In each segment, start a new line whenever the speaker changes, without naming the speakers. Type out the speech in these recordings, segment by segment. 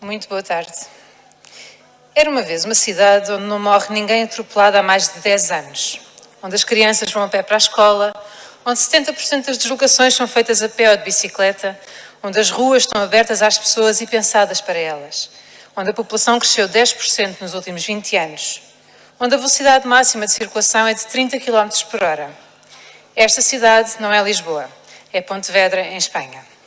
Muito boa tarde. Era uma vez uma cidade onde não morre ninguém atropelado há mais de 10 anos, onde as crianças vão a pé para a escola, onde 70% das deslocações são feitas a pé ou de bicicleta, onde as ruas estão abertas às pessoas e pensadas para elas, onde a população cresceu 10% nos últimos 20 anos, onde a velocidade máxima de circulação é de 30 km por hora. Esta cidade não é Lisboa, é Pontevedra, em Espanha.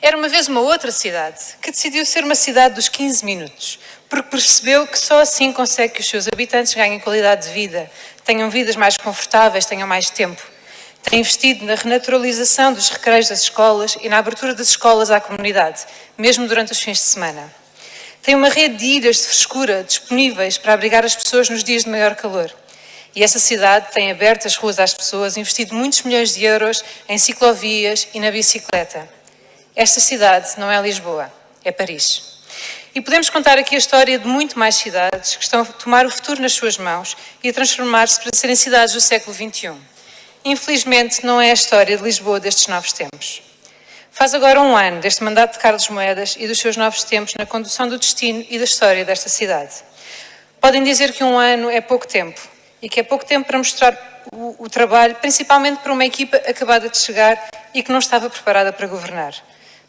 Era uma vez uma outra cidade que decidiu ser uma cidade dos 15 minutos, porque percebeu que só assim consegue que os seus habitantes ganhem qualidade de vida, tenham vidas mais confortáveis, tenham mais tempo. Tem investido na renaturalização dos recreios das escolas e na abertura das escolas à comunidade, mesmo durante os fins de semana. Tem uma rede de ilhas de frescura disponíveis para abrigar as pessoas nos dias de maior calor. E essa cidade tem aberto as ruas às pessoas, investido muitos milhões de euros em ciclovias e na bicicleta. Esta cidade não é Lisboa, é Paris. E podemos contar aqui a história de muito mais cidades que estão a tomar o futuro nas suas mãos e a transformar-se para serem cidades do século XXI. Infelizmente, não é a história de Lisboa destes novos tempos. Faz agora um ano deste mandato de Carlos Moedas e dos seus novos tempos na condução do destino e da história desta cidade. Podem dizer que um ano é pouco tempo e que é pouco tempo para mostrar o, o trabalho, principalmente para uma equipa acabada de chegar e que não estava preparada para governar.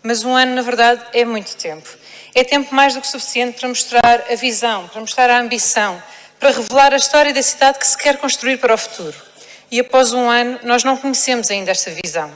Mas um ano, na verdade, é muito tempo. É tempo mais do que suficiente para mostrar a visão, para mostrar a ambição, para revelar a história da cidade que se quer construir para o futuro. E após um ano, nós não conhecemos ainda esta visão.